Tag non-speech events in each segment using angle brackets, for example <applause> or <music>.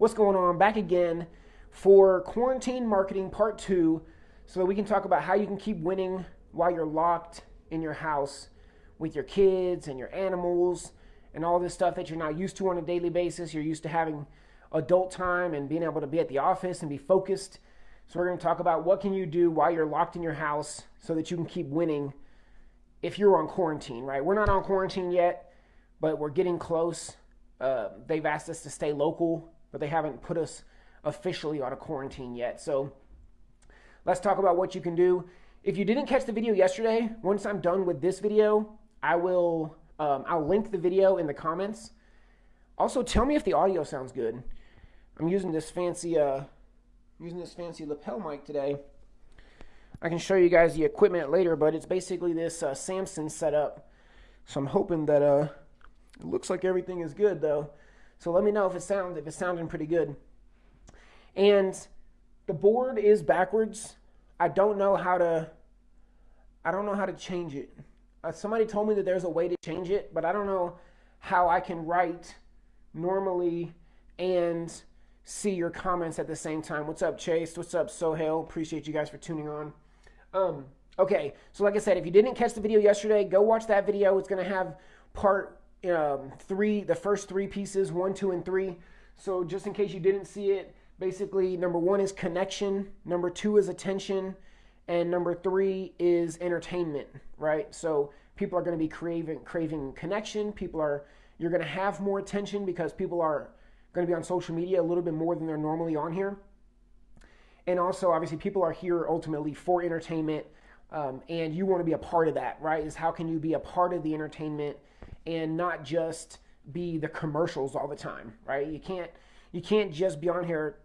What's going on? Back again for quarantine marketing part two so that we can talk about how you can keep winning while you're locked in your house with your kids and your animals and all this stuff that you're not used to on a daily basis. You're used to having adult time and being able to be at the office and be focused. So we're going to talk about what can you do while you're locked in your house so that you can keep winning if you're on quarantine, right? We're not on quarantine yet, but we're getting close. Uh, they've asked us to stay local, but they haven't put us officially on a quarantine yet. So let's talk about what you can do. If you didn't catch the video yesterday, once I'm done with this video, I will um, I'll link the video in the comments. Also, tell me if the audio sounds good. I'm using this fancy uh, using this fancy lapel mic today. I can show you guys the equipment later, but it's basically this uh, Samson setup. So I'm hoping that uh, it looks like everything is good though. So let me know if it sounds if it's sounding pretty good. And the board is backwards. I don't know how to I don't know how to change it. Uh, somebody told me that there's a way to change it, but I don't know how I can write normally and see your comments at the same time. What's up, Chase? What's up, Sohail? Appreciate you guys for tuning on. Um, okay, so like I said, if you didn't catch the video yesterday, go watch that video. It's going to have part um, three, the first three pieces, one, two, and three. So just in case you didn't see it, basically number one is connection, number two is attention, and number three is entertainment, right? So people are going to be craving craving connection. People are you're going to have more attention because people are going to be on social media a little bit more than they're normally on here. And also, obviously, people are here ultimately for entertainment, um, and you want to be a part of that, right? Is how can you be a part of the entertainment and not just be the commercials all the time, right? You can't you can't just be on here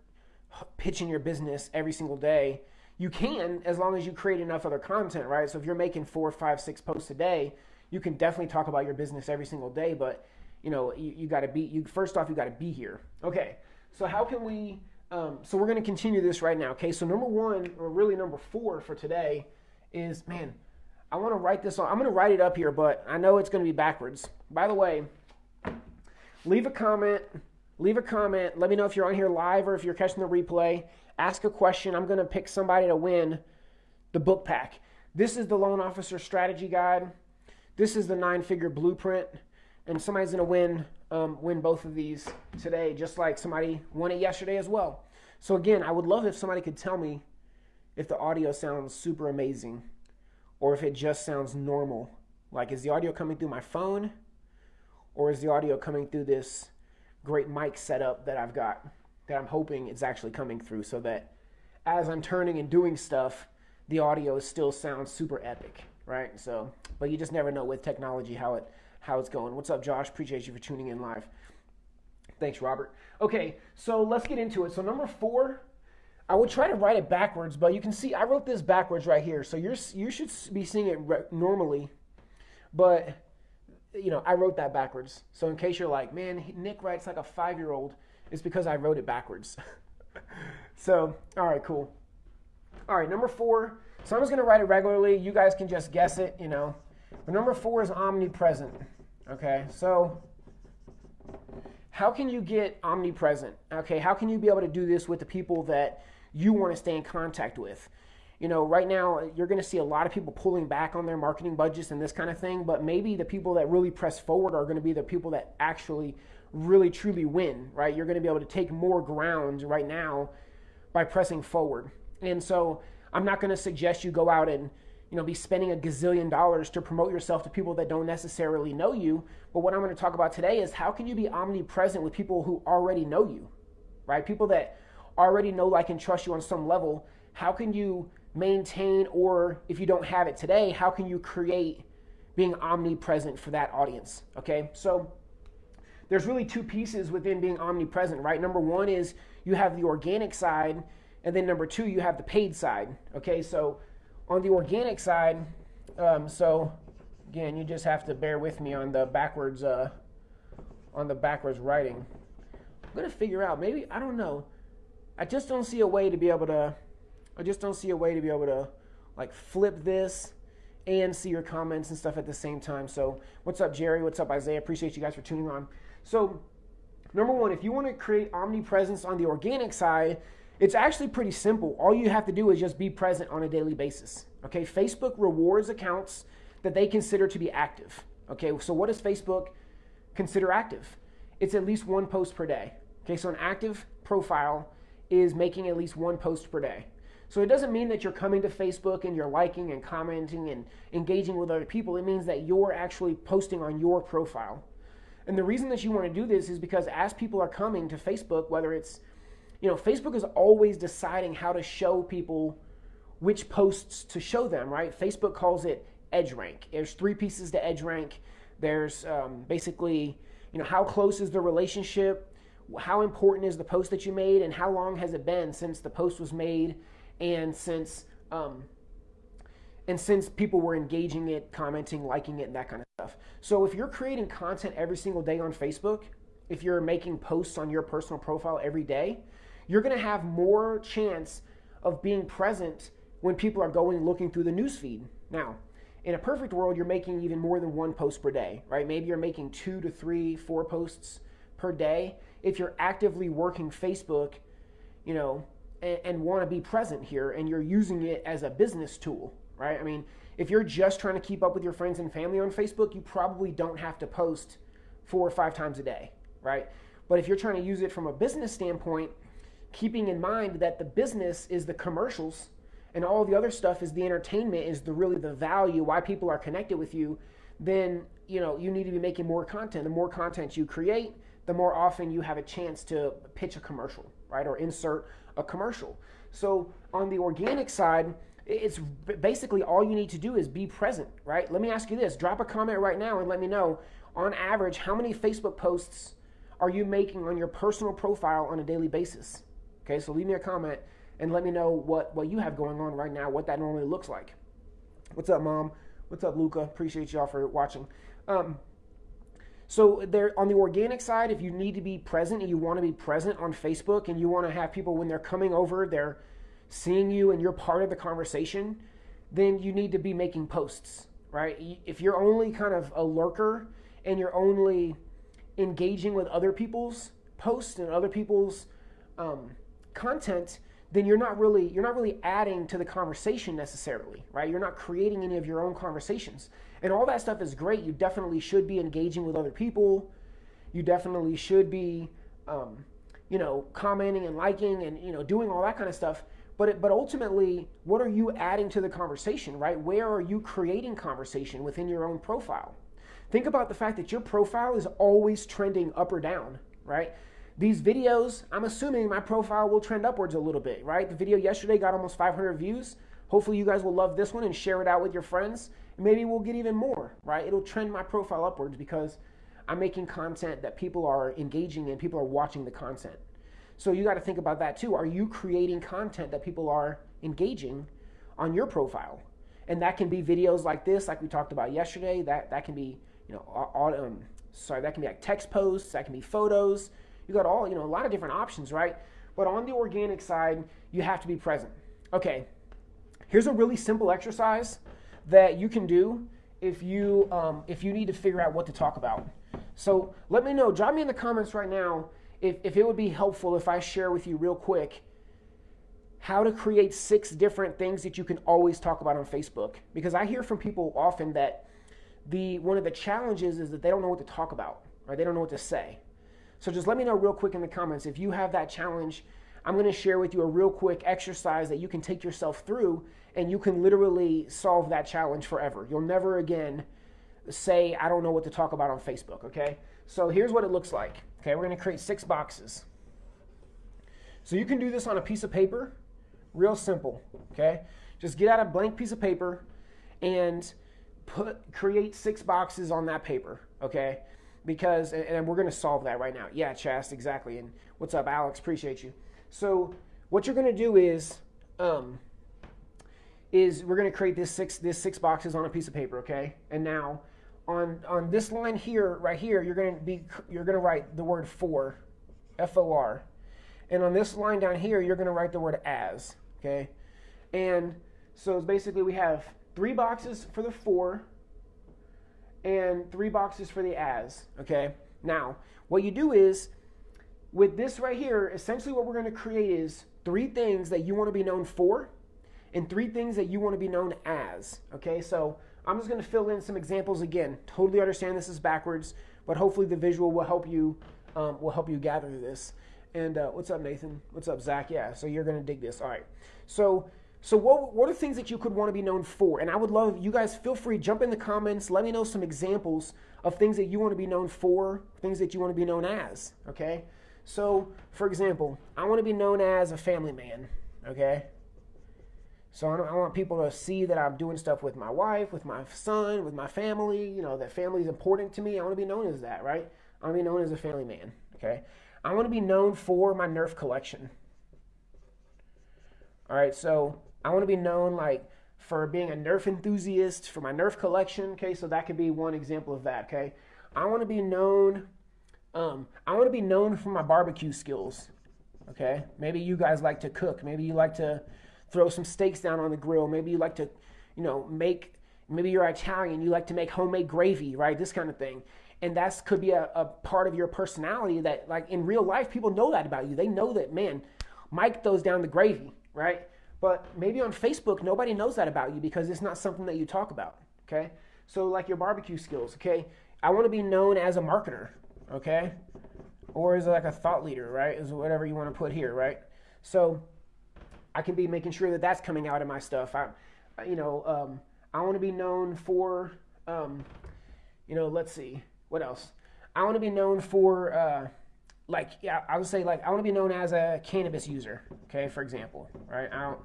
pitching your business every single day. You can as long as you create enough other content, right? So if you're making four, five, six posts a day, you can definitely talk about your business every single day. But you know, you, you got to be you first off, you got to be here. Okay, so how can we? Um, so we're going to continue this right now. Okay, so number one, or really number four for today, is man, I want to write this on. I'm going to write it up here, but I know it's going to be backwards. By the way, leave a comment. Leave a comment. Let me know if you're on here live or if you're catching the replay. Ask a question. I'm going to pick somebody to win the book pack. This is the loan officer strategy guide. This is the nine figure blueprint and somebody's going to win um, win both of these today, just like somebody won it yesterday as well. So again, I would love if somebody could tell me if the audio sounds super amazing or if it just sounds normal. Like, is the audio coming through my phone or is the audio coming through this great mic setup that I've got that I'm hoping is actually coming through so that as I'm turning and doing stuff, the audio still sounds super epic, right? So, but you just never know with technology how it how it's going. What's up, Josh? Appreciate you for tuning in live. Thanks, Robert. Okay, so let's get into it. So number four, I would try to write it backwards, but you can see I wrote this backwards right here. So you're you should be seeing it normally, but you know I wrote that backwards. So in case you're like, man, Nick writes like a five year old, it's because I wrote it backwards. <laughs> so all right, cool. All right, number four. So I'm just gonna write it regularly. You guys can just guess it. You know, but number four is omnipresent. Okay, so how can you get omnipresent? Okay, how can you be able to do this with the people that you want to stay in contact with? You know, right now you're going to see a lot of people pulling back on their marketing budgets and this kind of thing, but maybe the people that really press forward are going to be the people that actually really truly win, right? You're going to be able to take more ground right now by pressing forward. And so I'm not going to suggest you go out and you know, be spending a gazillion dollars to promote yourself to people that don't necessarily know you. But what I'm going to talk about today is how can you be omnipresent with people who already know you, right? People that already know, like, and trust you on some level. How can you maintain, or if you don't have it today, how can you create being omnipresent for that audience? Okay, so there's really two pieces within being omnipresent, right? Number one is you have the organic side, and then number two, you have the paid side. Okay, so on the organic side, um, so again, you just have to bear with me on the backwards uh, on the backwards writing. I'm gonna figure out maybe I don't know. I just don't see a way to be able to. I just don't see a way to be able to like flip this and see your comments and stuff at the same time. So what's up, Jerry? What's up, Isaiah? Appreciate you guys for tuning on. So number one, if you want to create omnipresence on the organic side, it's actually pretty simple. All you have to do is just be present on a daily basis. Okay, Facebook rewards accounts that they consider to be active. Okay, so what does Facebook consider active? It's at least one post per day. Okay, so an active profile is making at least one post per day. So it doesn't mean that you're coming to Facebook and you're liking and commenting and engaging with other people. It means that you're actually posting on your profile. And the reason that you want to do this is because as people are coming to Facebook, whether it's, you know, Facebook is always deciding how to show people which posts to show them, right? Facebook calls it edge rank. There's three pieces to edge rank. There's um, basically, you know, how close is the relationship? How important is the post that you made? And how long has it been since the post was made? and since um, and since people were engaging it, commenting, liking it, and that kind of stuff. So if you're creating content every single day on Facebook, if you're making posts on your personal profile every day, you're going to have more chance of being present when people are going looking through the newsfeed. Now, in a perfect world, you're making even more than one post per day, right? Maybe you're making two to three, four posts per day. If you're actively working Facebook, you know, and, and want to be present here and you're using it as a business tool, right? I mean, if you're just trying to keep up with your friends and family on Facebook, you probably don't have to post four or five times a day, right? But if you're trying to use it from a business standpoint, keeping in mind that the business is the commercials and all the other stuff is the entertainment is the really the value why people are connected with you, then you know you need to be making more content. The more content you create, the more often you have a chance to pitch a commercial, right? Or insert a commercial. So on the organic side, it's basically all you need to do is be present, right? Let me ask you this drop a comment right now and let me know on average how many Facebook posts are you making on your personal profile on a daily basis? Okay, so leave me a comment and let me know what, what you have going on right now, what that normally looks like. What's up, Mom? What's up, Luca? Appreciate y'all for watching. Um, so there on the organic side, if you need to be present and you want to be present on Facebook and you want to have people when they're coming over, they're seeing you and you're part of the conversation, then you need to be making posts, right? If you're only kind of a lurker and you're only engaging with other people's posts and other people's um, content, then you're not really you're not really adding to the conversation necessarily, right? You're not creating any of your own conversations. And all that stuff is great. You definitely should be engaging with other people. You definitely should be, um, you know, commenting and liking and you know doing all that kind of stuff. But it, but ultimately, what are you adding to the conversation, right? Where are you creating conversation within your own profile? Think about the fact that your profile is always trending up or down, right? These videos, I'm assuming my profile will trend upwards a little bit, right? The video yesterday got almost 500 views. Hopefully, you guys will love this one and share it out with your friends maybe we'll get even more, right? It'll trend my profile upwards because I'm making content that people are engaging in, people are watching the content. So you got to think about that too. Are you creating content that people are engaging on your profile? And that can be videos like this, like we talked about yesterday. That that can be, you know, all, um, sorry, that can be like text posts. That can be photos. You got all, you know, a lot of different options, right? But on the organic side, you have to be present. Okay, here's a really simple exercise that you can do if you um, if you need to figure out what to talk about. So let me know. Drop me in the comments right now if, if it would be helpful if I share with you real quick how to create six different things that you can always talk about on Facebook. Because I hear from people often that the one of the challenges is that they don't know what to talk about, or they don't know what to say. So just let me know real quick in the comments if you have that challenge. I'm going to share with you a real quick exercise that you can take yourself through and you can literally solve that challenge forever. You'll never again say, I don't know what to talk about on Facebook, okay? So here's what it looks like. Okay, we're gonna create six boxes. So you can do this on a piece of paper, real simple, okay? Just get out a blank piece of paper and put create six boxes on that paper, okay? Because, and we're gonna solve that right now. Yeah, Chast, exactly. And what's up, Alex? Appreciate you. So what you're gonna do is, um, is we're going to create this six this six boxes on a piece of paper, okay? And now on on this line here, right here, you're going to be you're going to write the word for, F O R, and on this line down here, you're going to write the word as, okay? And so basically we have three boxes for the for and three boxes for the as, okay? Now, what you do is with this right here, essentially what we're going to create is three things that you want to be known for and three things that you want to be known as. Okay, so I'm just going to fill in some examples again. Totally understand this is backwards, but hopefully the visual will help you um, will help you gather this. And uh, what's up, Nathan? What's up, Zach? Yeah, so you're going to dig this. All right. So so what, what are things that you could want to be known for? And I would love you guys feel free jump in the comments. Let me know some examples of things that you want to be known for, things that you want to be known as. Okay. So for example, I want to be known as a family man. Okay. So I, I want people to see that I'm doing stuff with my wife, with my son, with my family. You know that family is important to me. I want to be known as that, right? I want to be known as a family man. Okay. I want to be known for my Nerf collection. All right. So I want to be known like for being a Nerf enthusiast, for my Nerf collection. Okay. So that could be one example of that. Okay. I want to be known. Um, I want to be known for my barbecue skills. Okay. Maybe you guys like to cook. Maybe you like to throw some steaks down on the grill. Maybe you like to, you know, make, maybe you're Italian, you like to make homemade gravy, right? This kind of thing. And that could be a, a part of your personality that, like, in real life, people know that about you. They know that, man, Mike throws down the gravy, right? But maybe on Facebook, nobody knows that about you because it's not something that you talk about, okay? So, like your barbecue skills, okay? I want to be known as a marketer, okay? Or is it like a thought leader, right? Is whatever you want to put here, right? So, I can be making sure that that's coming out of my stuff. I, you know, um, I want to be known for, um, you know, let's see, what else? I want to be known for, uh, like, yeah, I would say, like, I want to be known as a cannabis user, okay, for example, right? I don't,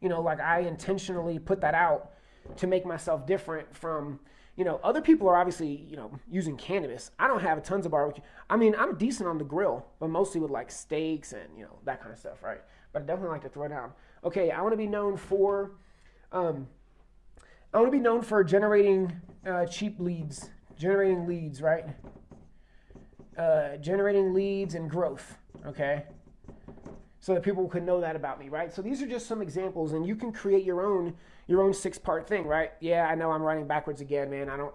you know, like, I intentionally put that out to make myself different from, you know, other people are obviously, you know, using cannabis. I don't have tons of barbecue. I mean, I'm decent on the grill, but mostly with like steaks and, you know, that kind of stuff, right? but I definitely like to throw down. Okay, I want to be known for, um, I want to be known for generating uh, cheap leads, generating leads, right? Uh, generating leads and growth. Okay, so that people could know that about me, right? So these are just some examples, and you can create your own your own six part thing, right? Yeah, I know I'm writing backwards again, man. I don't.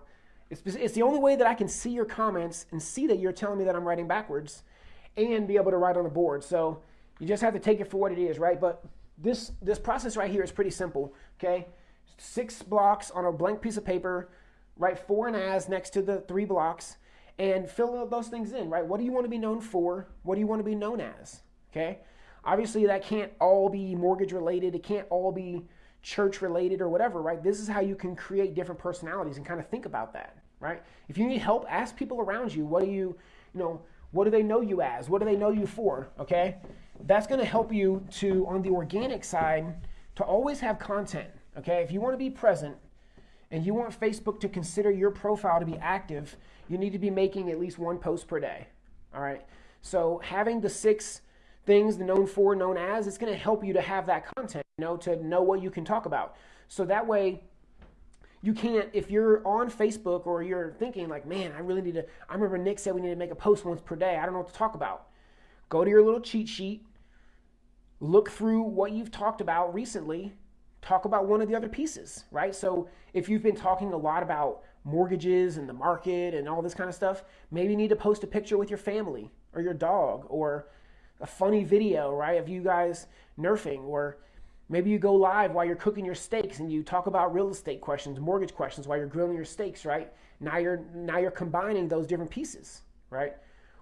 It's, it's the only way that I can see your comments and see that you're telling me that I'm writing backwards, and be able to write on the board. So you just have to take it for what it is, right? But this this process right here is pretty simple, okay? Six blocks on a blank piece of paper, write for and as next to the three blocks, and fill those things in, right? What do you want to be known for? What do you want to be known as? Okay? Obviously, that can't all be mortgage related. It can't all be church related or whatever, right? This is how you can create different personalities and kind of think about that, right? If you need help, ask people around you. What do you, you know, what do they know you as? What do they know you for? Okay? that's going to help you to, on the organic side, to always have content. Okay, if you want to be present and you want Facebook to consider your profile to be active, you need to be making at least one post per day. All right, so having the six things, the known for, known as, it's going to help you to have that content, you know, to know what you can talk about. So that way, you can't if you're on facebook or you're thinking like man i really need to i remember nick said we need to make a post once per day i don't know what to talk about go to your little cheat sheet look through what you've talked about recently, talk about one of the other pieces, right? So if you've been talking a lot about mortgages and the market and all this kind of stuff, maybe you need to post a picture with your family or your dog or a funny video, right, of you guys nerfing or maybe you go live while you're cooking your steaks and you talk about real estate questions, mortgage questions while you're grilling your steaks, right? Now you're now you're combining those different pieces, right?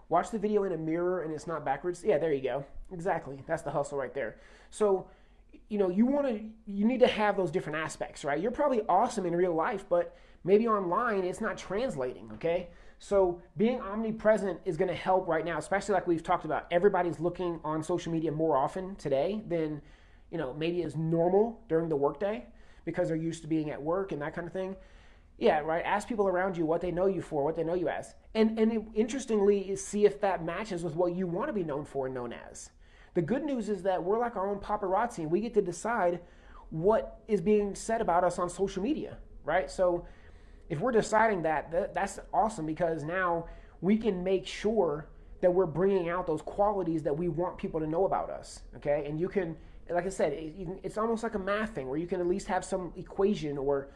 Watch the video in a mirror and it's not backwards. Yeah, there you go. Exactly. That's the hustle right there. So, you know, you want to, you need to have those different aspects, right? You're probably awesome in real life, but maybe online it's not translating, okay? So being omnipresent is going to help right now, especially like we've talked about. Everybody's looking on social media more often today than, you know, maybe is normal during the workday because they're used to being at work and that kind of thing. Yeah, right. Ask people around you what they know you for, what they know you as, and and interestingly, see if that matches with what you want to be known for and known as. The good news is that we're like our own paparazzi, and we get to decide what is being said about us on social media, right? So if we're deciding that, that that's awesome because now we can make sure that we're bringing out those qualities that we want people to know about us, okay? And you can, like I said, it, can, it's almost like a math thing where you can at least have some equation or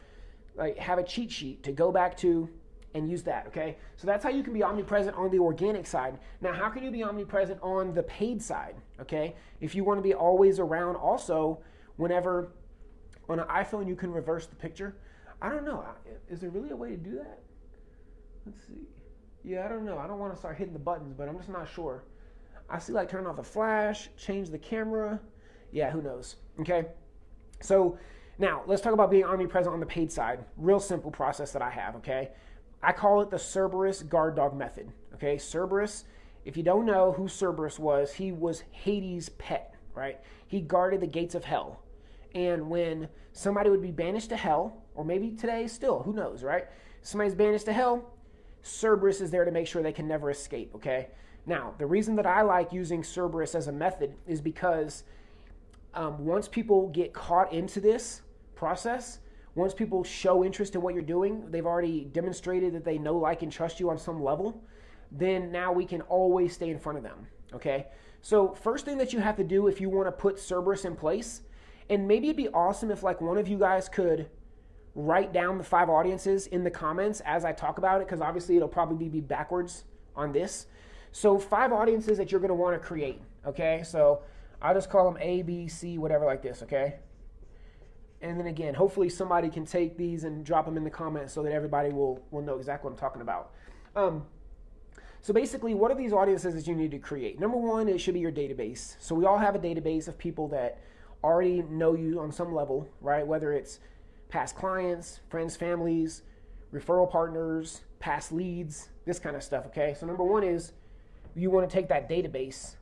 like have a cheat sheet to go back to and use that, okay? So that's how you can be omnipresent on the organic side. Now, how can you be omnipresent on the paid side, okay? If you want to be always around also, whenever on an iPhone you can reverse the picture. I don't know. Is there really a way to do that? Let's see. Yeah, I don't know. I don't want to start hitting the buttons, but I'm just not sure. I see like turn off the flash, change the camera. Yeah, who knows? Okay. So now let's talk about being omnipresent on the paid side. Real simple process that I have, okay? I call it the Cerberus guard dog method. Okay, Cerberus, if you don't know who Cerberus was, he was Hades' pet, right? He guarded the gates of hell. And when somebody would be banished to hell, or maybe today still, who knows, right? Somebody's banished to hell, Cerberus is there to make sure they can never escape, okay? Now, the reason that I like using Cerberus as a method is because um, once people get caught into this process, once people show interest in what you're doing, they've already demonstrated that they know, like, and trust you on some level, then now we can always stay in front of them. Okay? So, first thing that you have to do if you want to put Cerberus in place, and maybe it'd be awesome if, like, one of you guys could write down the five audiences in the comments as I talk about it, because obviously it'll probably be backwards on this. So, five audiences that you're going to want to create. Okay? So, I'll just call them A, B, C, whatever, like this. Okay? and then again, hopefully somebody can take these and drop them in the comments so that everybody will, will know exactly what I'm talking about. Um, so basically, what are these audiences that you need to create? Number one, it should be your database. So we all have a database of people that already know you on some level, right? Whether it's past clients, friends, families, referral partners, past leads, this kind of stuff, okay? So number one is you want to take that database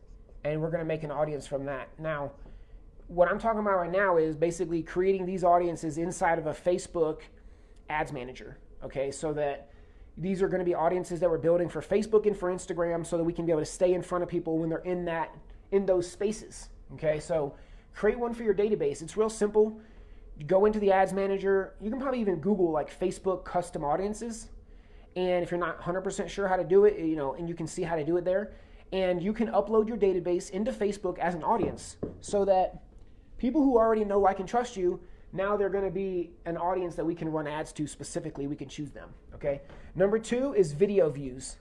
and we're going to make an audience from that. Now, what I'm talking about right now is basically creating these audiences inside of a Facebook ads manager. Okay, so that these are going to be audiences that we're building for Facebook and for Instagram so that we can be able to stay in front of people when they're in that in those spaces. Okay, so create one for your database. It's real simple. Go into the ads manager. You can probably even Google like Facebook custom audiences. And if you're not 100% sure how to do it, you know, and you can see how to do it there, and you can upload your database into Facebook as an audience so that people who already know, I can trust you, now they're going to be an audience that we can run ads to specifically. We can choose them. Okay. Number two is video views.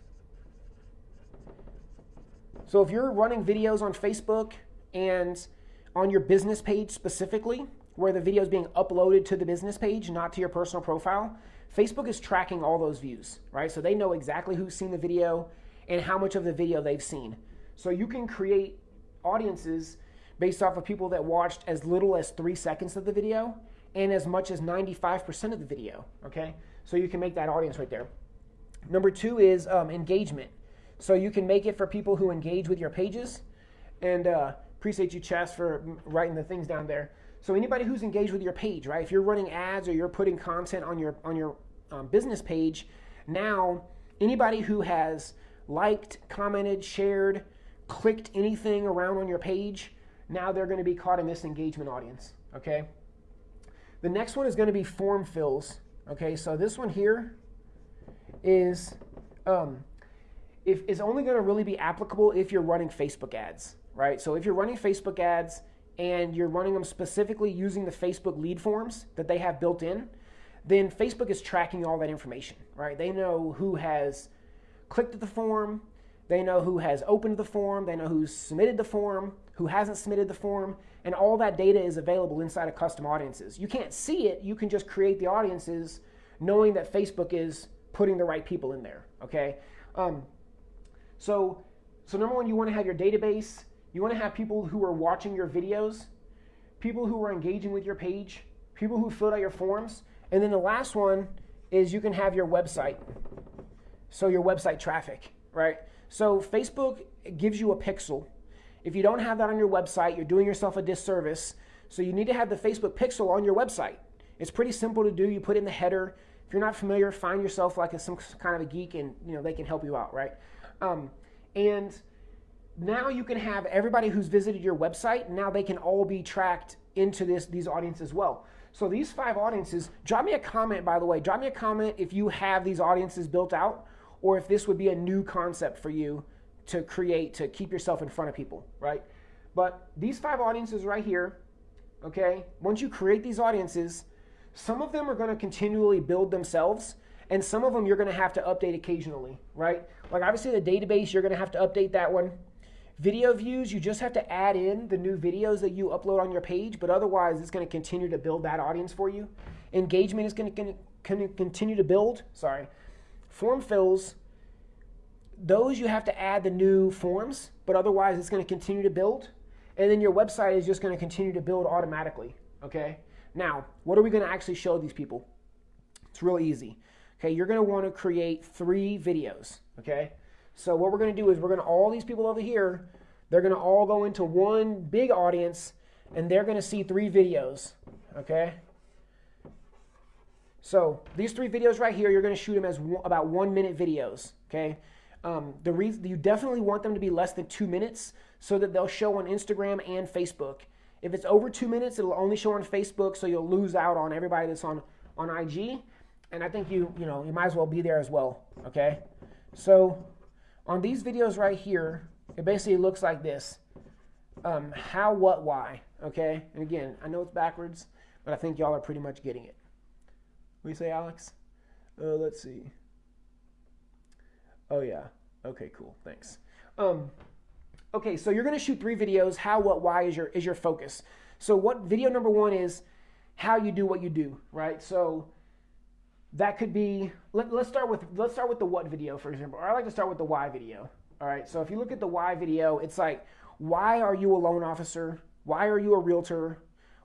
So if you're running videos on Facebook and on your business page specifically, where the video is being uploaded to the business page, not to your personal profile, Facebook is tracking all those views, right? So they know exactly who's seen the video and how much of the video they've seen. So you can create audiences based off of people that watched as little as three seconds of the video and as much as 95% of the video. Okay, so you can make that audience right there. Number two is um, engagement. So you can make it for people who engage with your pages. And uh, appreciate you, Chess, for writing the things down there. So anybody who's engaged with your page, right? If you're running ads or you're putting content on your on your um, business page, now anybody who has liked, commented, shared, clicked anything around on your page now they're going to be caught in this engagement audience, okay? The next one is going to be form fills, okay? So this one here is um, if, is only going to really be applicable if you're running Facebook ads, right? So if you're running Facebook ads and you're running them specifically using the Facebook lead forms that they have built in, then Facebook is tracking all that information, right? They know who has clicked the form, they know who has opened the form, they know who's submitted the form, who hasn't submitted the form, and all that data is available inside of custom audiences. You can't see it, you can just create the audiences knowing that Facebook is putting the right people in there, okay? Um, so, so number one, you want to have your database. You want to have people who are watching your videos, people who are engaging with your page, people who filled out your forms. And then the last one is you can have your website. So your website traffic, right? So Facebook gives you a pixel if you don't have that on your website, you're doing yourself a disservice. So you need to have the Facebook pixel on your website. It's pretty simple to do. You put in the header. If you're not familiar, find yourself like a, some kind of a geek, and you know they can help you out, right? Um, and now you can have everybody who's visited your website. Now they can all be tracked into this these audiences as well. So these five audiences. Drop me a comment, by the way. Drop me a comment if you have these audiences built out, or if this would be a new concept for you to create to keep yourself in front of people, right? But these five audiences right here, okay, once you create these audiences, some of them are going to continually build themselves, And some of them you're going to have to update occasionally, right? Like obviously the database, you're going to have to update that one. Video views, you just have to add in the new videos that you upload on your page, but otherwise it's going to continue to build that audience for you. Engagement is going to continue to build. Sorry. Form fills, those you have to add the new forms, but otherwise it's going to continue to build. And then your website is just going to continue to build automatically. Okay. Now, what are we going to actually show these people? It's real easy. Okay, you're going to want to create three videos. Okay, so what we're going to do is we're going to, all these people over here, they're going to all go into one big audience and they're going to see three videos, okay? So these three videos right here, you're going to shoot them as one, about one minute videos, okay? Um, the reason you definitely want them to be less than two minutes so that they'll show on Instagram and Facebook. If it's over two minutes, it'll only show on Facebook, so you'll lose out on everybody that's on on IG. And I think you you know you might as well be there as well, okay? So on these videos right here, it basically looks like this. Um, how, what, why, okay? And again, I know it's backwards, but I think y'all are pretty much getting it. What do you say, Alex? Uh, let's see. Oh, yeah. Okay, cool. Thanks. Um, okay, so you're going to shoot three videos. How, what, why is your, is your focus. So what video number one is how you do what you do, right? So that could be let, us start with let's start with the what video for example or i like to start with the why video all right? So if you look at the why video it's like why are you a loan officer? Why are you a realtor?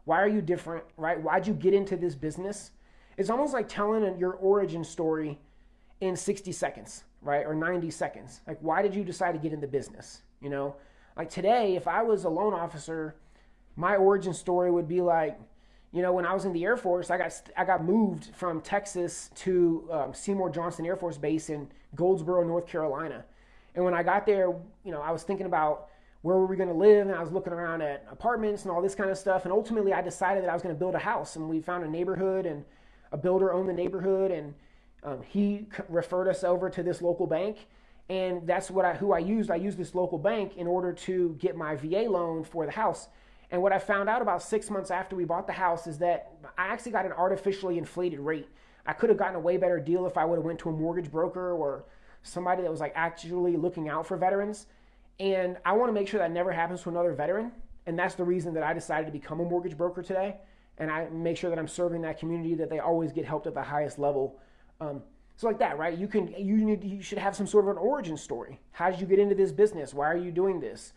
Why are you different right? Why'd you get into this business? It's almost like telling your origin story in 60 seconds right? Or 90 seconds. Like why did you decide to get into business you know? Like today if i was a loan officer my origin story would be like you know, when I was in the Air Force, I got I got moved from Texas to um, Seymour Johnson Air Force Base in Goldsboro, North Carolina. And when I got there, you know, I was thinking about where were we going to live, and I was looking around at apartments and all this kind of stuff. And ultimately, I decided that I was going to build a house, and we found a neighborhood, and a builder owned the neighborhood, and um, he referred us over to this local bank. And that's what I who I used. I used this local bank in order to get my VA loan for the house. And what I found out about six months after we bought the house is that I actually got an artificially inflated rate. I could have gotten a way better deal if I would have went to a mortgage broker or somebody that was like actually looking out for veterans. And I want to make sure that never happens to another veteran. And that's the reason that I decided to become a mortgage broker today. And I make sure that I'm serving that community that they always get helped at the highest level. Um, so like that, right? You can you need you should have some sort of an origin story. How did you get into this business? Why are you doing this?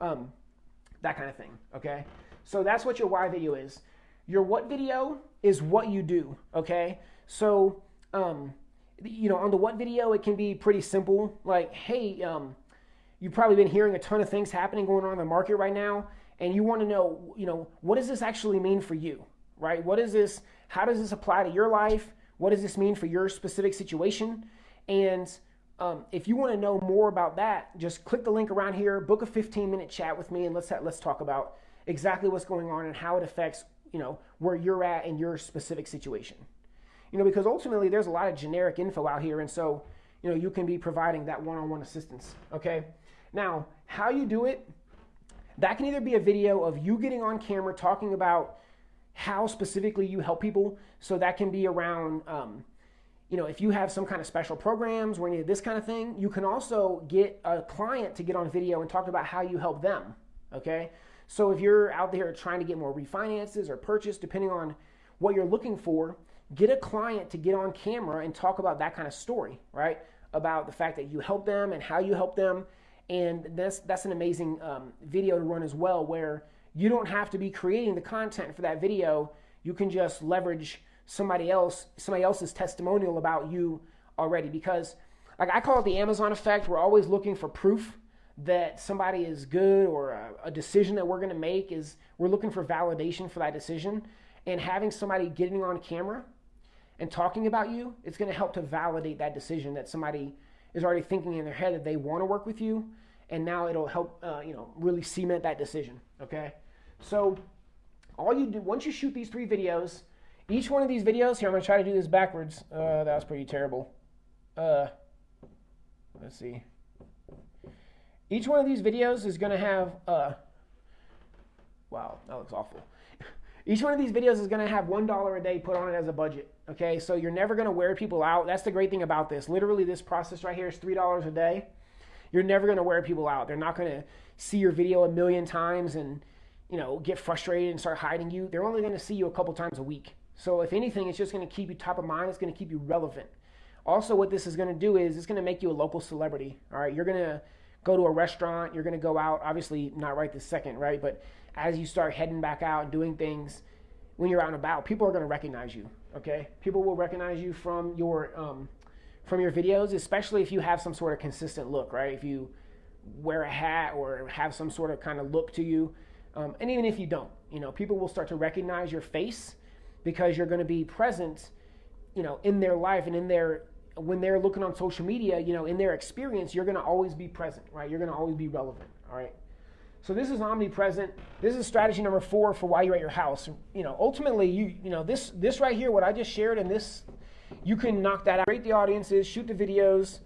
Um, that kind of thing, okay? So that's what your why video is. Your what video is what you do, okay? So, um, you know, on the what video, it can be pretty simple. Like, hey, um, you've probably been hearing a ton of things happening going on in the market right now, and you want to know, you know, what does this actually mean for you, right? What is this? How does this apply to your life? What does this mean for your specific situation? And um, if you want to know more about that, just click the link around here, book a 15 minute chat with me, and let's let's talk about exactly what's going on and how it affects you know where you're at in your specific situation. You know, because ultimately there's a lot of generic info out here, and so you know you can be providing that one-on-one assistance. Okay, now how you do it, that can either be a video of you getting on camera talking about how specifically you help people. So that can be around. Um, you know, if you have some kind of special programs or any of this kind of thing, you can also get a client to get on video and talk about how you help them. Okay. So if you're out there trying to get more refinances or purchase, depending on what you're looking for, get a client to get on camera and talk about that kind of story, right? About the fact that you help them and how you help them. And that's, that's an amazing um, video to run as well, where you don't have to be creating the content for that video. You can just leverage somebody else somebody else's testimonial about you already. Because like I call it the Amazon effect. We're always looking for proof that somebody is good or a, a decision that we're going to make is we're looking for validation for that decision. And having somebody getting on camera and talking about you it's going to help to validate that decision that somebody is already thinking in their head that they want to work with you. And now it'll help uh, you know really cement that decision okay? So all you do once you shoot these three videos each one of these videos, here I'm going to try to do this backwards. Uh, that was pretty terrible. Uh, let's see. Each one of these videos is going to have, uh, wow, that looks awful. <laughs> Each one of these videos is going to have $1 a day put on it as a budget. Okay, so you're never going to wear people out. That's the great thing about this. Literally, this process right here is $3 a day. You're never going to wear people out. They're not going to see your video a million times and you know get frustrated and start hiding you. They're only going to see you a couple times a week. So if anything, it's just going to keep you top of mind. It's going to keep you relevant. Also, what this is going to do is it's going to make you a local celebrity. All right, you're going to go to a restaurant. You're going to go out. Obviously, not right this second, right? But as you start heading back out and doing things when you're out and about, people are going to recognize you. Okay, people will recognize you from your um, from your videos, especially if you have some sort of consistent look, right? If you wear a hat or have some sort of kind of look to you, um, and even if you don't, you know, people will start to recognize your face because you're going to be present, you know, in their life and in their when they're looking on social media, you know, in their experience, you're going to always be present, right? You're going to always be relevant, all right? So this is omnipresent. This is strategy number four for why you're at your house. You know, ultimately, you you know this this right here, what I just shared, and this, you can knock that out. Create the audiences, shoot the videos,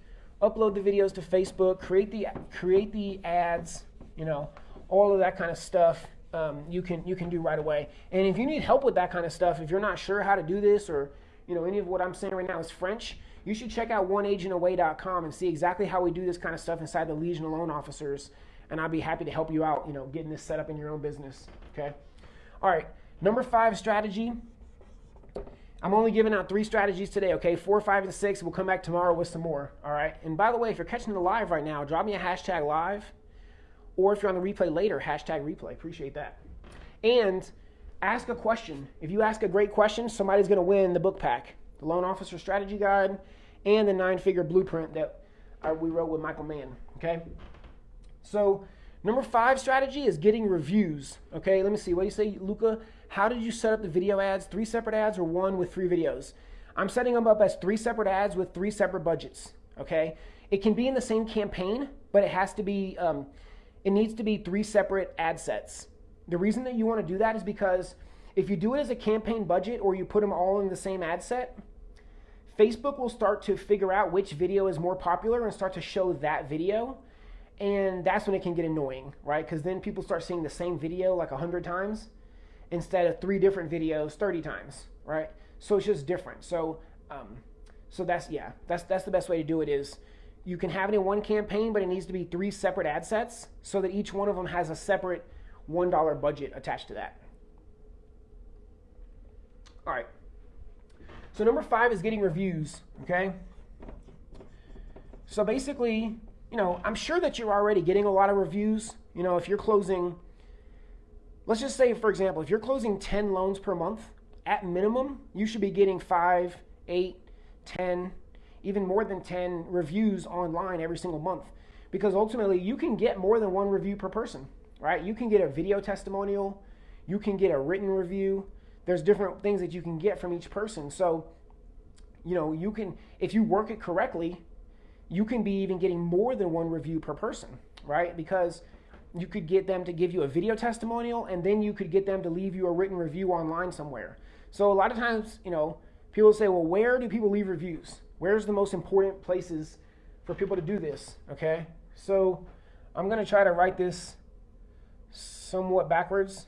upload the videos to Facebook, create the create the ads. You know, all of that kind of stuff. Um, you can you can do right away. And if you need help with that kind of stuff, if you're not sure how to do this, or you know any of what I'm saying right now is French, you should check out oneagentaway.com and see exactly how we do this kind of stuff inside the Legion of Loan Officers and I'd be happy to help you out, you know, getting this set up in your own business. Okay. All right. Number five strategy. I'm only giving out three strategies today, okay? Four, five, and six. We'll come back tomorrow with some more, all right? And by the way, if you're catching the live right now, drop me a hashtag live. Or if you're on the replay later, hashtag replay. Appreciate that. And ask a question. If you ask a great question, somebody's going to win the book pack, the Loan Officer Strategy Guide, and the nine figure blueprint that uh, we wrote with Michael Mann, okay? So number five strategy is getting reviews. Okay, let me see. What do you say, Luca? How did you set up the video ads? Three separate ads or one with three videos? I'm setting them up as three separate ads with three separate budgets. Okay, it can be in the same campaign, but it has to be. Um, it needs to be three separate ad sets. The reason that you want to do that is because if you do it as a campaign budget or you put them all in the same ad set, Facebook will start to figure out which video is more popular and start to show that video and that's when it can get annoying, right? Because then people start seeing the same video like 100 times instead of three different videos 30 times, right? So it's just different. So, um, so that's, yeah, that's, that's the best way to do it is you can have it in one campaign, but it needs to be three separate ad sets so that each one of them has a separate $1 budget attached to that. All right. So number five is getting reviews, okay? So basically, you know, I'm sure that you're already getting a lot of reviews. You know, if you're closing, let's just say, for example, if you're closing 10 loans per month, at minimum, you should be getting five, eight, 10, even more than 10 reviews online every single month. Because ultimately, you can get more than one review per person, right? You can get a video testimonial, you can get a written review. There's different things that you can get from each person. So, you know, you can, if you work it correctly, you can be even getting more than one review per person, right? Because you could get them to give you a video testimonial and then you could get them to leave you a written review online somewhere. So a lot of times, you know, people say, well, where do people leave reviews? Where's the most important places for people to do this? Okay. So I'm going to try to write this somewhat backwards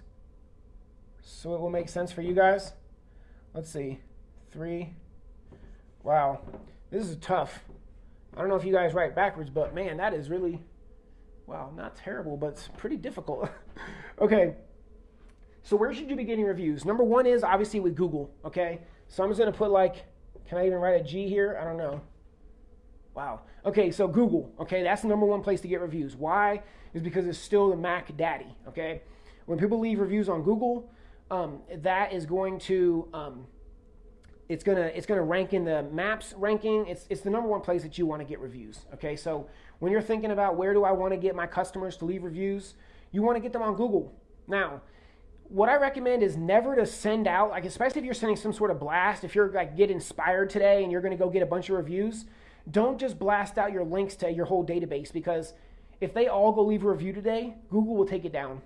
so it will make sense for you guys. Let's see. Three. Wow. This is tough. I don't know if you guys write backwards, but man, that is really, wow, not terrible, but it's pretty difficult. <laughs> okay, so where should you be getting reviews? Number one is obviously with Google, okay? So I'm just gonna put like, can I even write a G here? I don't know. Wow. Okay, so Google, okay, that's the number one place to get reviews. Why? Is because it's still the Mac daddy, okay? When people leave reviews on Google, um, that is going to um, it's gonna it's gonna rank in the maps ranking. It's it's the number one place that you want to get reviews. Okay, so when you're thinking about where do I want to get my customers to leave reviews, you want to get them on Google. Now, what I recommend is never to send out like especially if you're sending some sort of blast. If you're like get inspired today and you're gonna go get a bunch of reviews, don't just blast out your links to your whole database because if they all go leave a review today, Google will take it down.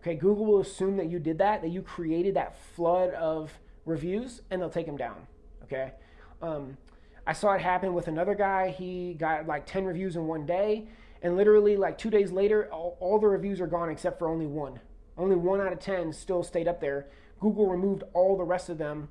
Okay, Google will assume that you did that, that you created that flood of reviews and they'll take them down. Okay. Um, I saw it happen with another guy. He got like 10 reviews in one day. And literally, like two days later, all, all the reviews are gone except for only one. Only one out of 10 still stayed up there. Google removed all the rest of them,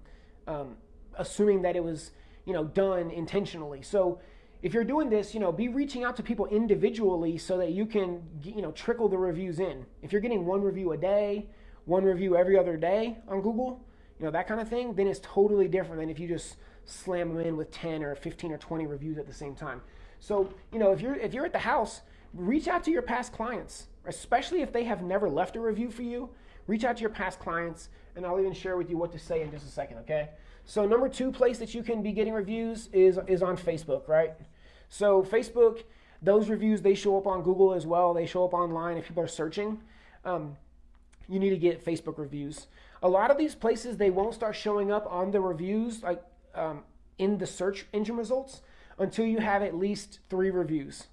um, assuming that it was you know done intentionally. So if you're doing this, you know, be reaching out to people individually so that you can you know trickle the reviews in. If you're getting one review a day, one review every other day on Google, you know that kind of thing, then it's totally different than if you just slam them in with 10 or 15 or 20 reviews at the same time. So, you know, if you're if you're at the house, reach out to your past clients, especially if they have never left a review for you. Reach out to your past clients, and I'll even share with you what to say in just a second, okay? So number two place that you can be getting reviews is is on Facebook, right? So Facebook, those reviews they show up on Google as well. They show up online if people are searching. Um, you need to get Facebook reviews. A lot of these places they won't start showing up on the reviews like um, in the search engine results until you have at least three reviews.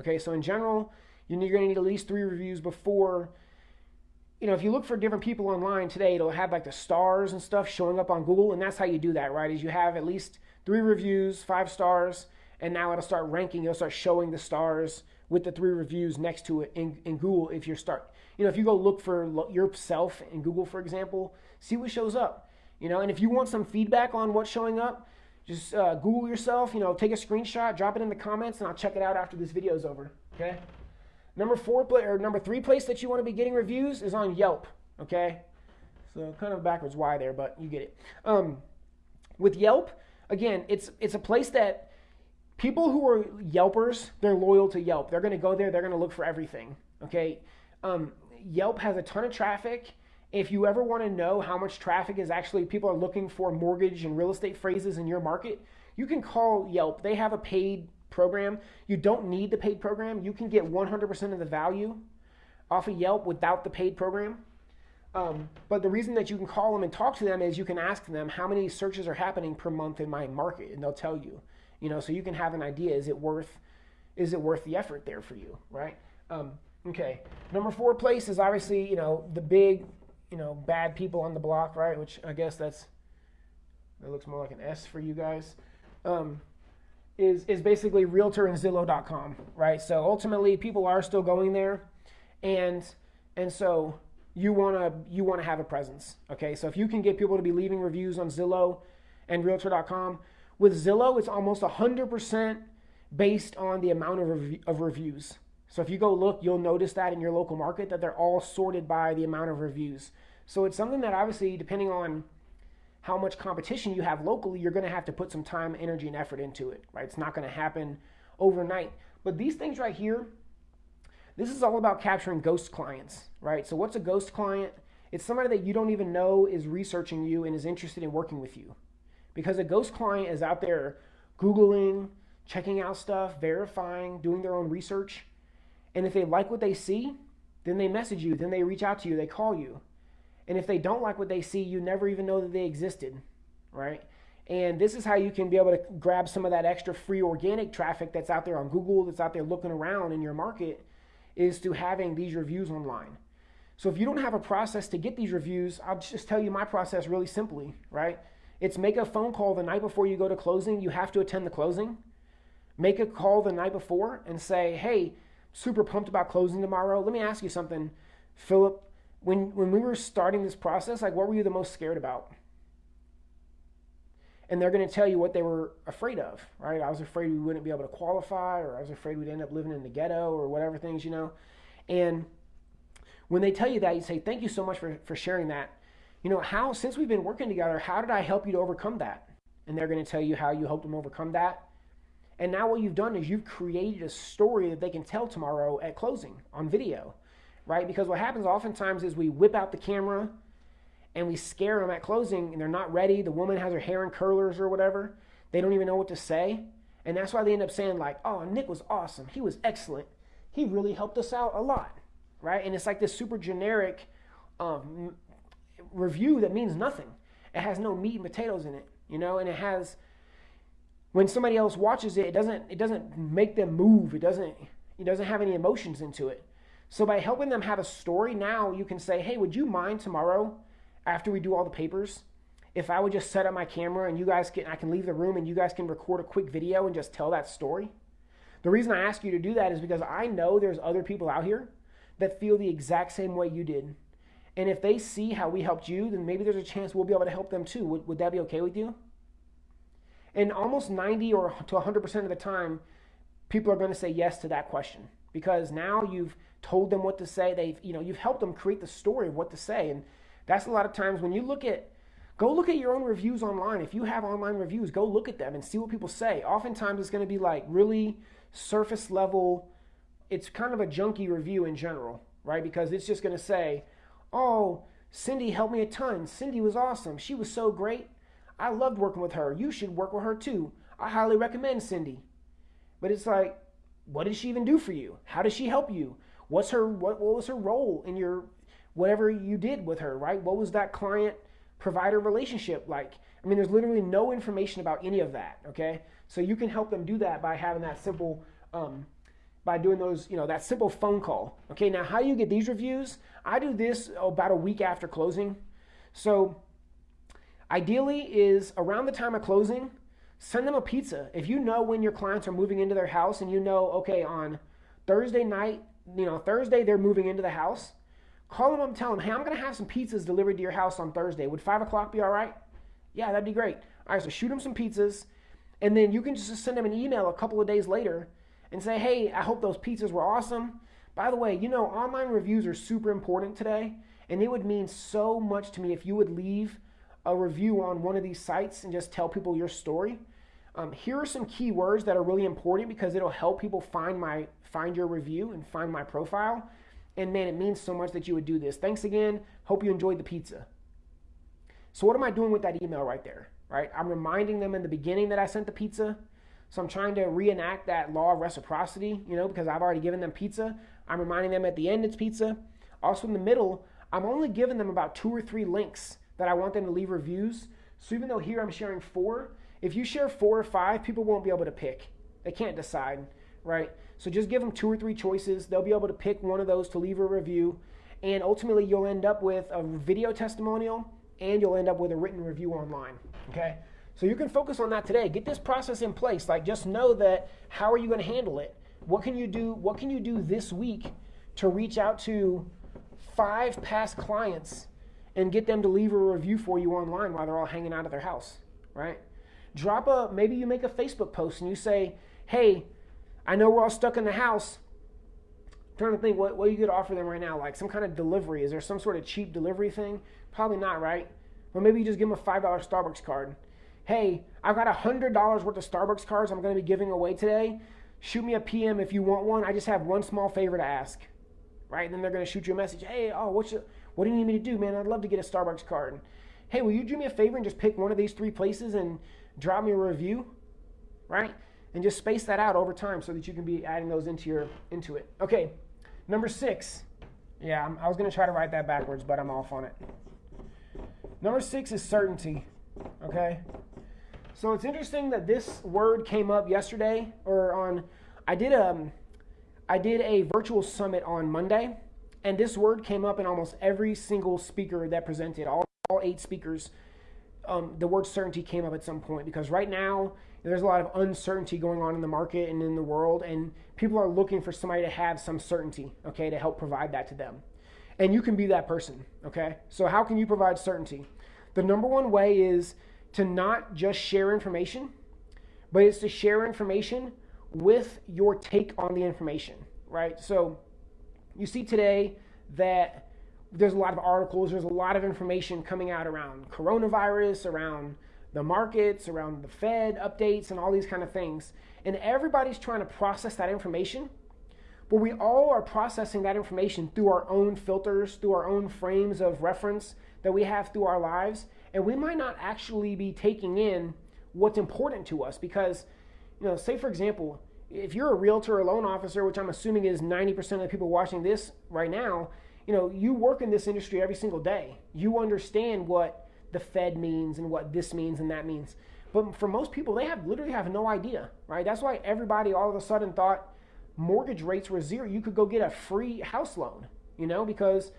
Okay, so in general, you're going to need at least three reviews before you know, if you look for different people online today, it'll have like the stars and stuff showing up on Google, and that's how you do that, right? Is you have at least three reviews, five stars, and now it'll start ranking. It'll start showing the stars with the three reviews next to it in, in Google. If you start, you know, if you go look for yourself in Google, for example, see what shows up. You know, and if you want some feedback on what's showing up, just uh, Google yourself. You know, take a screenshot, drop it in the comments, and I'll check it out after this video is over. Okay. Number four or number three place that you want to be getting reviews is on Yelp. Okay, so kind of backwards why there, but you get it. Um, with Yelp, again, it's it's a place that people who are Yelpers, they're loyal to Yelp. They're going to go there. They're going to look for everything. Okay, um, Yelp has a ton of traffic. If you ever want to know how much traffic is actually people are looking for mortgage and real estate phrases in your market, you can call Yelp. They have a paid program. You don't need the paid program. You can get 100% of the value off of Yelp without the paid program. Um, but the reason that you can call them and talk to them is you can ask them how many searches are happening per month in my market, and they'll tell you. You know, so you can have an idea: is it worth, is it worth the effort there for you, right? Um, okay. Number four place is obviously you know the big, you know, bad people on the block, right? Which I guess that's that looks more like an S for you guys. Um, is is basically realtor and zillow.com right? So ultimately people are still going there. And and so you want to you want to have a presence okay? So if you can get people to be leaving reviews on zillow and realtor.com with zillow it's almost 100% based on the amount of, rev- of reviews. So if you go look you'll notice that in your local market that they're all sorted by the amount of reviews. So it's something that obviously depending on how much competition you have locally, you're going to have to put some time, energy, and effort into it, right? It's not going to happen overnight. But these things right here, this is all about capturing ghost clients, right? So, what's a ghost client? It's somebody that you don't even know is researching you and is interested in working with you. Because a ghost client is out there Googling, checking out stuff, verifying, doing their own research. And if they like what they see, then they message you, then they reach out to you, they call you. And if they don't like what they see, you never even know that they existed, right? And this is how you can be able to grab some of that extra free organic traffic that's out there on Google, that's out there looking around in your market, is to having these reviews online. So if you don't have a process to get these reviews, I'll just tell you my process really simply, right? It's make a phone call the night before you go to closing. You have to attend the closing. Make a call the night before and say, hey, super pumped about closing tomorrow. Let me ask you something, Philip when when we were starting this process, like what were you the most scared about? And they're going to tell you what they were afraid of, right? I was afraid we wouldn't be able to qualify, or I was afraid we'd end up living in the ghetto, or whatever things, you know. And when they tell you that, you say, "Thank you so much for for sharing that." You know, how since we've been working together, how did I help you to overcome that? And they're going to tell you how you helped them overcome that. And now what you've done is you've created a story that they can tell tomorrow at closing on video right? Because what happens oftentimes is we whip out the camera and we scare them at closing and they're not ready. The woman has her hair in curlers or whatever. They don't even know what to say. And that's why they end up saying, like, oh, Nick was awesome. He was excellent. He really helped us out a lot, right? And it's like this super generic um, review that means nothing. It has no meat and potatoes in it, you know, and it has when somebody else watches it, it doesn't it doesn't make them move. It doesn't it doesn't have any emotions into it. So by helping them have a story, now you can say, hey, would you mind tomorrow after we do all the papers? If I would just set up my camera and you guys can, I can leave the room and you guys can record a quick video and just tell that story. The reason I ask you to do that is because I know there's other people out here that feel the exact same way you did. And if they see how we helped you, then maybe there's a chance we'll be able to help them too. Would, would that be okay with you? And almost 90 or to 100% of the time, people are going to say yes to that question because now you've told them what to say. They've, you know, you've helped them create the story of what to say. And that's a lot of times when you look at, go look at your own reviews online. If you have online reviews, go look at them and see what people say. Oftentimes it's going to be like really surface level. It's kind of a junky review in general, right? Because it's just going to say, oh, Cindy helped me a ton. Cindy was awesome. She was so great. I loved working with her. You should work with her too. I highly recommend Cindy. But it's like, what did she even do for you? How does she help you? What's her what, what was her role in your whatever you did with her, right? What was that client provider relationship like? I mean, there's literally no information about any of that, okay? So you can help them do that by having that simple um, by doing those, you know, that simple phone call. Okay, now how do you get these reviews? I do this about a week after closing. So ideally is around the time of closing, send them a pizza. If you know when your clients are moving into their house and you know, okay, on Thursday night, you know, Thursday they're moving into the house, call them up and tell them, hey, I'm going to have some pizzas delivered to your house on Thursday. Would 5 o'clock be all right? Yeah, that'd be great. All right, so shoot them some pizzas, and then you can just send them an email a couple of days later and say, hey, I hope those pizzas were awesome. By the way, you know, online reviews are super important today, and it would mean so much to me if you would leave a review on one of these sites and just tell people your story. Um, here are some keywords that are really important because it'll help people find my find your review and find my profile. And man, it means so much that you would do this. Thanks again. Hope you enjoyed the pizza. So what am I doing with that email right there? Right? I'm reminding them in the beginning that I sent the pizza. So I'm trying to reenact that law of reciprocity, you know, because I've already given them pizza. I'm reminding them at the end it's pizza. Also in the middle, I'm only giving them about two or three links that I want them to leave reviews. So even though here I'm sharing four, if you share four or five, people won't be able to pick. They can't decide, right? So just give them two or three choices. They'll be able to pick one of those to leave a review. And ultimately, you'll end up with a video testimonial and you'll end up with a written review online, okay? So you can focus on that today. Get this process in place. Like just know that how are you going to handle it? What can you do? What can you do this week to reach out to five past clients and get them to leave a review for you online while they're all hanging out at their house, right? Drop a, maybe you make a Facebook post and you say, hey, I know we're all stuck in the house. I'm trying to think what, what you could offer them right now, like some kind of delivery. Is there some sort of cheap delivery thing? Probably not, right? Or maybe you just give them a $5 Starbucks card. Hey, I've got $100 worth of Starbucks cards I'm going to be giving away today. Shoot me a PM if you want one. I just have one small favor to ask. Right? And then they're going to shoot you a message. Hey, oh, what's your, what do you need me to do, man? I'd love to get a Starbucks card. Hey, will you do me a favor and just pick one of these three places and drop me a review? Right? And just space that out over time so that you can be adding those into your into it. Okay, number six. Yeah, I was going to try to write that backwards, but I'm off on it. Number six is certainty. Okay? So it's interesting that this word came up yesterday or on I did a I did a virtual summit on Monday and this word came up in almost every single speaker that presented, all, all eight speakers. Um, the word certainty came up at some point because right now there's a lot of uncertainty going on in the market and in the world, and people are looking for somebody to have some certainty, okay, to help provide that to them. And you can be that person, okay? So, how can you provide certainty? The number one way is to not just share information, but it's to share information with your take on the information, right? So, you see today that there's a lot of articles, there's a lot of information coming out around coronavirus, around the markets, around the Fed updates, and all these kind of things. And everybody's trying to process that information, but we all are processing that information through our own filters, through our own frames of reference that we have through our lives. And we might not actually be taking in what's important to us because, you know, say for example, if you're a realtor or loan officer, which I'm assuming is 90% of the people watching this right now, you know, you work in this industry every single day. You understand what the Fed means and what this means and that means. But for most people, they have literally have no idea, right? That's why everybody all of a sudden thought mortgage rates were zero. You could go get a free house loan, you know, because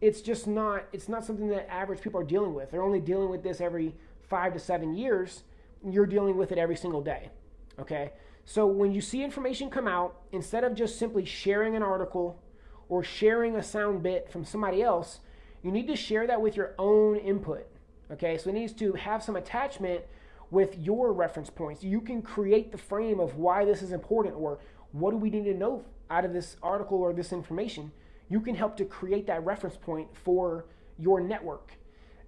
it's just not it's not something that average people are dealing with. They're only dealing with this every 5 to 7 years. You're dealing with it every single day. Okay? So when you see information come out, instead of just simply sharing an article or sharing a sound bit from somebody else, you need to share that with your own input. Okay, so it needs to have some attachment with your reference points. You can create the frame of why this is important or what do we need to know out of this article or this information. You can help to create that reference point for your network.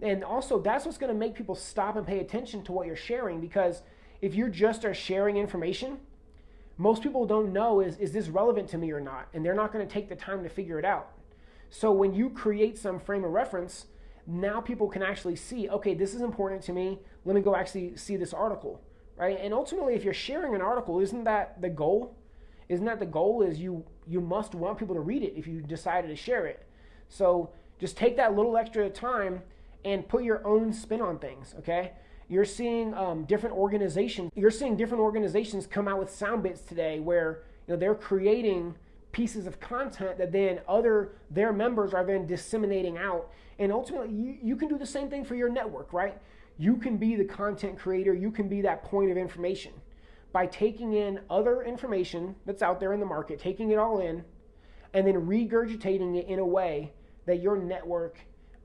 And also, that's what's going to make people stop and pay attention to what you're sharing because if you just are sharing information, most people don't know is, is this relevant to me or not? And they're not going to take the time to figure it out. So when you create some frame of reference, now people can actually see, okay, this is important to me. Let me go actually see this article, right? And ultimately, if you're sharing an article, isn't that the goal? Isn't that the goal? Is you you must want people to read it if you decided to share it. So just take that little extra time and put your own spin on things. Okay, you're seeing um, different organizations. You're seeing different organizations come out with sound bits today where you know they're creating pieces of content that then other their members are then disseminating out and ultimately you, you can do the same thing for your network right you can be the content creator you can be that point of information by taking in other information that's out there in the market taking it all in and then regurgitating it in a way that your network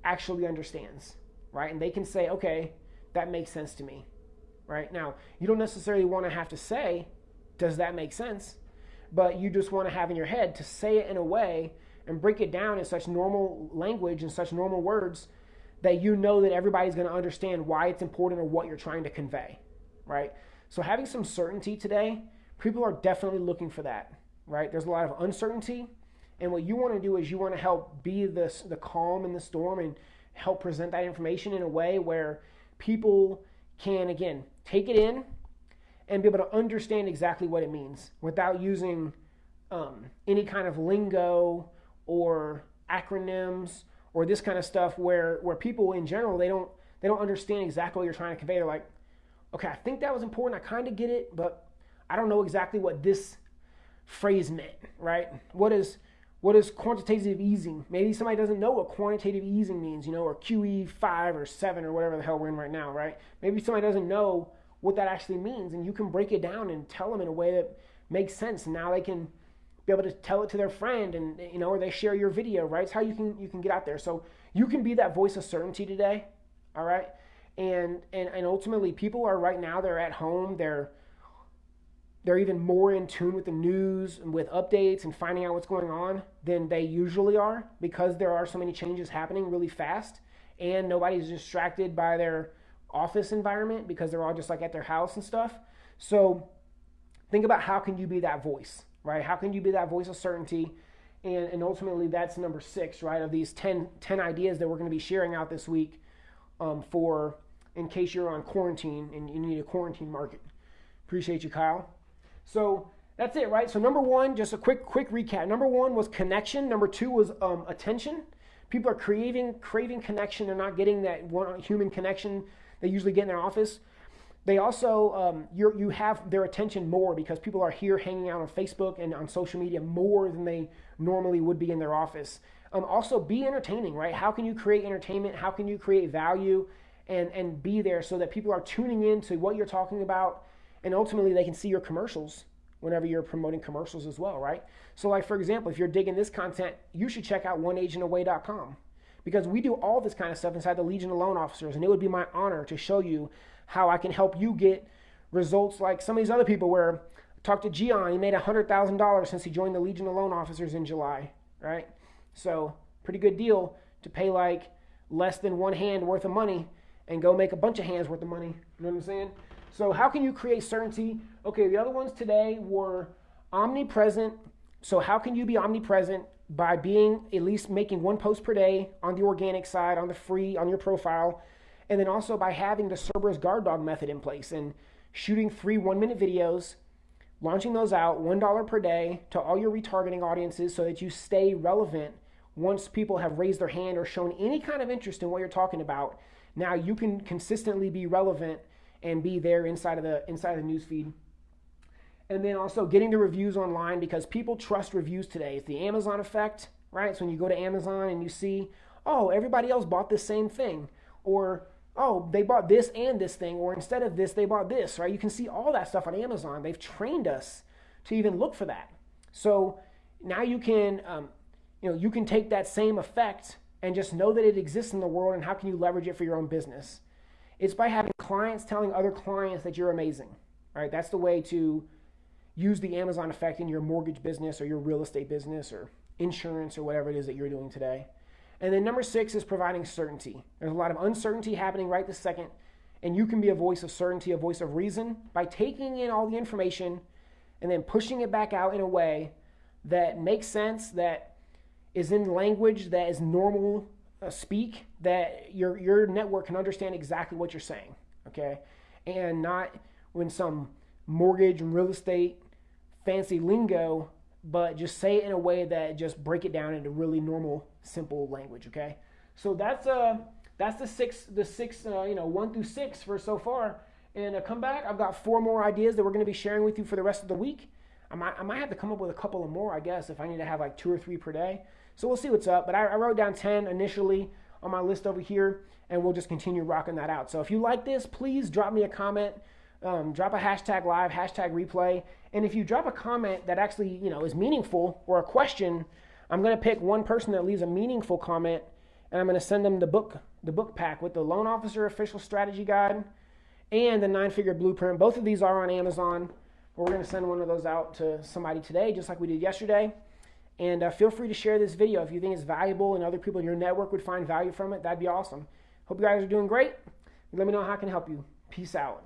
actually understands right and they can say okay that makes sense to me right now you don't necessarily want to have to say does that make sense but you just want to have in your head to say it in a way and break it down in such normal language and such normal words that you know that everybody's going to understand why it's important or what you're trying to convey, right? So having some certainty today, people are definitely looking for that, right? There's a lot of uncertainty, and what you want to do is you want to help be the the calm in the storm and help present that information in a way where people can again take it in and be able to understand exactly what it means without using um, any kind of lingo or acronyms or this kind of stuff where where people in general they don't they don't understand exactly what you're trying to convey. They're like, okay, I think that was important. I kind of get it, but I don't know exactly what this phrase meant, right? What is what is quantitative easing? Maybe somebody doesn't know what quantitative easing means, you know, or QE five or seven or whatever the hell we're in right now, right? Maybe somebody doesn't know what that actually means, and you can break it down and tell them in a way that makes sense. And now they can be able to tell it to their friend, and you know, or they share your video, right? It's how you can you can get out there. So you can be that voice of certainty today, all right? And and and ultimately, people are right now they're at home, they're they're even more in tune with the news and with updates and finding out what's going on than they usually are because there are so many changes happening really fast and nobody's distracted by their office environment because they're all just like at their house and stuff. So think about how can you be that voice, right? How can you be that voice of certainty? And, and ultimately, that's number six, right? Of these 10, 10 ideas that we're going to be sharing out this week um, for in case you're on quarantine and you need a quarantine market. Appreciate you, Kyle. So that's it, right? So number one, just a quick quick recap. Number one was connection. Number two was um, attention. People are craving craving connection. They're not getting that one human connection they usually get in their office. They also, um, you you have their attention more because people are here hanging out on Facebook and on social media more than they normally would be in their office. Um, also, be entertaining, right? How can you create entertainment? How can you create value and, and be there so that people are tuning in to what you're talking about and ultimately they can see your commercials whenever you're promoting commercials as well, right? So, like for example, if you're digging this content, you should check out oneagentaway.com because we do all this kind of stuff inside the Legion of Loan Officers, and it would be my honor to show you how I can help you get results like some of these other people. Where I talked to Gian, he made hundred thousand dollars since he joined the Legion of Loan Officers in July, right? So pretty good deal to pay like less than one hand worth of money and go make a bunch of hands worth of money. You know what I'm saying? So how can you create certainty? Okay, the other ones today were omnipresent. So how can you be omnipresent by being at least making one post per day on the organic side, on the free, on your profile, and then also by having the Cerberus guard dog method in place and shooting three one minute videos, launching those out $1 per day to all your retargeting audiences so that you stay relevant once people have raised their hand or shown any kind of interest in what you're talking about. Now you can consistently be relevant and be there inside of the inside of the newsfeed and then also getting the reviews online because people trust reviews today. It's the Amazon effect, right? So when you go to Amazon and you see, oh, everybody else bought the same thing, or oh, they bought this and this thing, or instead of this, they bought this, right? You can see all that stuff on Amazon. They've trained us to even look for that. So now you can, um, you know, you can take that same effect and just know that it exists in the world and how can you leverage it for your own business. It's by having clients telling other clients that you're amazing. All right, that's the way to use the Amazon effect in your mortgage business or your real estate business or insurance or whatever it is that you're doing today. And then number six is providing certainty. There's a lot of uncertainty happening right this second, and you can be a voice of certainty, a voice of reason by taking in all the information and then pushing it back out in a way that makes sense, that is in language that is normal speak, that your your network can understand exactly what you're saying, okay, and not when some mortgage and real estate fancy lingo, but just say it in a way that just break it down into really normal, simple language. Okay, so that's uh that's the six the six uh, you know one through six for so far. And uh, come back, I've got four more ideas that we're going to be sharing with you for the rest of the week. I might, I might have to come up with a couple of more, I guess, if I need to have like two or three per day. So we'll see what's up. But I, I wrote down 10 initially on my list over here, and we'll just continue rocking that out. So if you like this, please drop me a comment. Um, drop a hashtag live, hashtag replay. And if you drop a comment that actually, you know, is meaningful or a question, I'm going to pick one person that leaves a meaningful comment and I'm going to send them the book, the book pack with the loan officer official strategy guide and the nine figure blueprint. Both of these are on Amazon. We're going to send one of those out to somebody today, just like we did yesterday. And uh, feel free to share this video if you think it's valuable and other people in your network would find value from it. That'd be awesome. Hope you guys are doing great. Let me know how I can help you. Peace out.